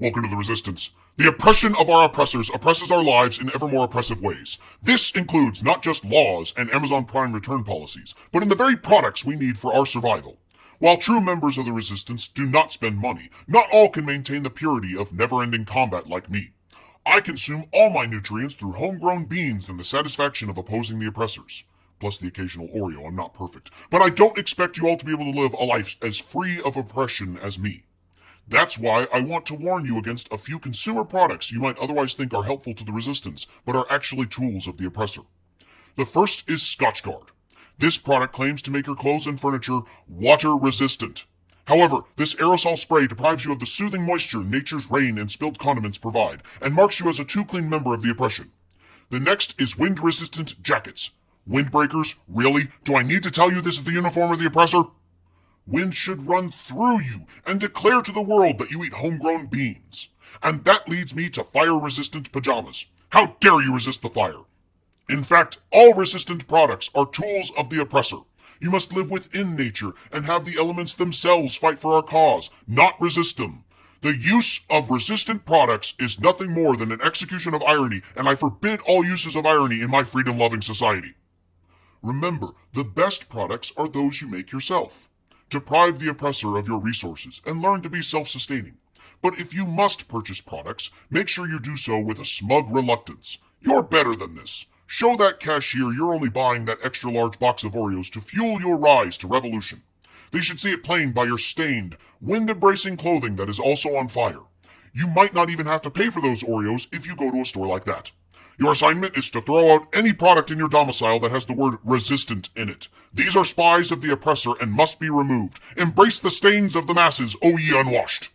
Welcome to the resistance. The oppression of our oppressors oppresses our lives in ever more oppressive ways. This includes not just laws and Amazon Prime return policies, but in the very products we need for our survival. While true members of the resistance do not spend money, not all can maintain the purity of never-ending combat like me. I consume all my nutrients through homegrown beans and the satisfaction of opposing the oppressors. Plus the occasional Oreo, I'm not perfect. But I don't expect you all to be able to live a life as free of oppression as me. That's why I want to warn you against a few consumer products you might otherwise think are helpful to the resistance, but are actually tools of the oppressor. The first is Scotchgard. This product claims to make your clothes and furniture water resistant. However, this aerosol spray deprives you of the soothing moisture nature's rain and spilled condiments provide, and marks you as a too clean member of the oppression. The next is wind resistant jackets. Windbreakers? Really? Do I need to tell you this is the uniform of the oppressor? Wind should run through you and declare to the world that you eat homegrown beans. And that leads me to fire-resistant pajamas. How dare you resist the fire? In fact, all resistant products are tools of the oppressor. You must live within nature and have the elements themselves fight for our cause, not resist them. The use of resistant products is nothing more than an execution of irony, and I forbid all uses of irony in my freedom-loving society. Remember, the best products are those you make yourself. Deprive the oppressor of your resources and learn to be self-sustaining. But if you must purchase products, make sure you do so with a smug reluctance. You're better than this. Show that cashier you're only buying that extra large box of Oreos to fuel your rise to revolution. They should see it plain by your stained, wind-embracing clothing that is also on fire. You might not even have to pay for those Oreos if you go to a store like that. Your assignment is to throw out any product in your domicile that has the word resistant in it. These are spies of the oppressor and must be removed. Embrace the stains of the masses, O ye unwashed!